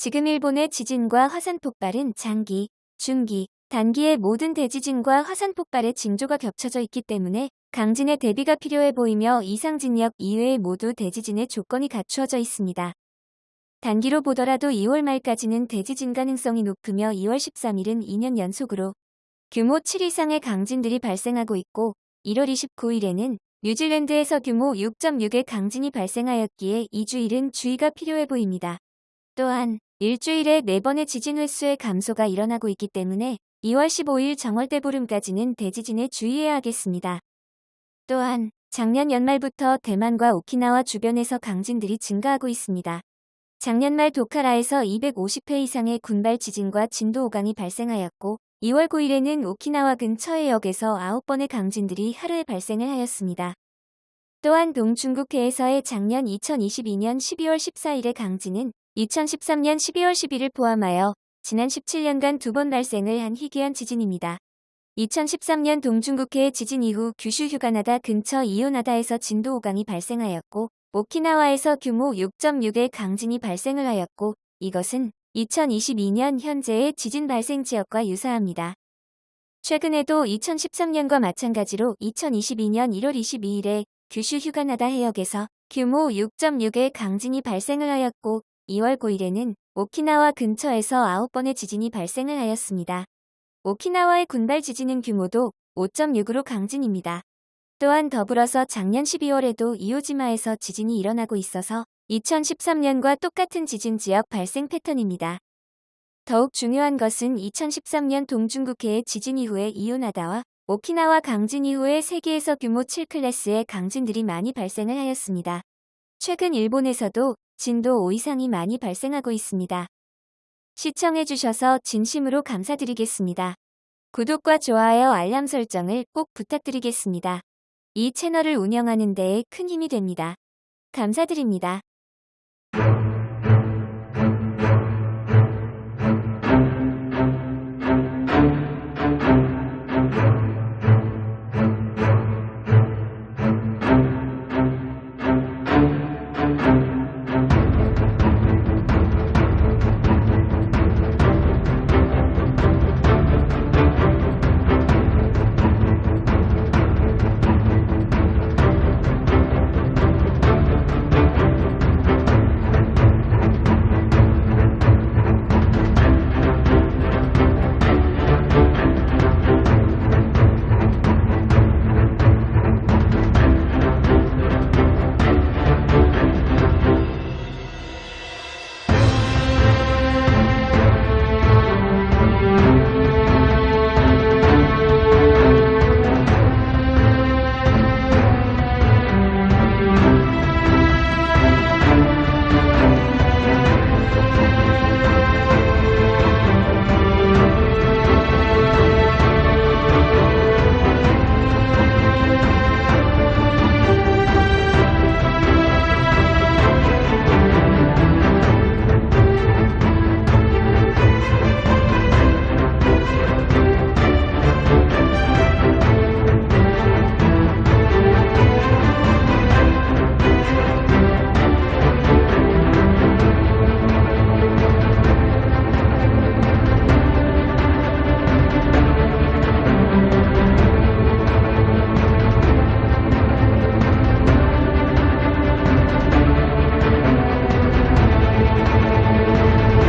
지금 일본의 지진과 화산 폭발은 장기, 중기, 단기의 모든 대지진과 화산 폭발의 징조가 겹쳐져 있기 때문에 강진의 대비가 필요해 보이며 이상진역 이외의 모두 대지진의 조건이 갖추어져 있습니다. 단기로 보더라도 2월 말까지는 대지진 가능성이 높으며 2월 13일은 2년 연속으로 규모 7 이상의 강진들이 발생하고 있고 1월 29일에는 뉴질랜드에서 규모 6.6의 강진이 발생하였기에 2주일은 주의가 필요해 보입니다. 또한 일주일에 4번의 지진 횟수의 감소가 일어나고 있기 때문에 2월 15일 정월대 보름까지는 대지진에 주의해야 하겠습니다. 또한 작년 연말부터 대만과 오키나와 주변에서 강진들이 증가하고 있습니다. 작년 말 도카라에서 250회 이상의 군발 지진과 진도 5강이 발생하였고 2월 9일에는 오키나와 근처의 역에서 9번의 강진들이 하루에 발생을 하였습니다. 또한 동중국해에서의 작년 2022년 12월 14일의 강진은 2013년 12월 10일을 포함하여 지난 17년간 두 번 발생을 한 희귀한 지진입니다. 2013년 동중국해의 지진 이후 규슈 휴가나다 근처 이오나다에서 진도 5강이 발생하였고 오키나와에서 규모 6.6의 강진이 발생을 하였고 이것은 2022년 현재의 지진 발생 지역과 유사합니다. 최근에도 2013년과 마찬가지로 2022년 1월 22일에 규슈 휴가나다 해역에서 규모 6.6의 강진이 발생을 하였고 2월 9일에는 오키나와 근처에서 9번의 지진이 발생을 하였습니다. 오키나와의 군발 지진은 규모도 5.6으로 강진입니다. 또한 더불어서 작년 12월에도 이오지마에서 지진이 일어나고 있어서 2013년과 똑같은 지진 지역 발생 패턴입니다. 더욱 중요한 것은 2013년 동중국해의 지진 이후에 이오나다와 오키나와 강진 이후에 세계에서 규모 7클래스의 강진들이 많이 발생을 하였습니다. 최근 일본에서도 진도 5 이상이 많이 발생하고 있습니다. 시청해주셔서 진심으로 감사드리겠습니다. 구독과 좋아요 알람 설정을 꼭 부탁드리겠습니다. 이 채널을 운영하는 데에 큰 힘이 됩니다. 감사드립니다.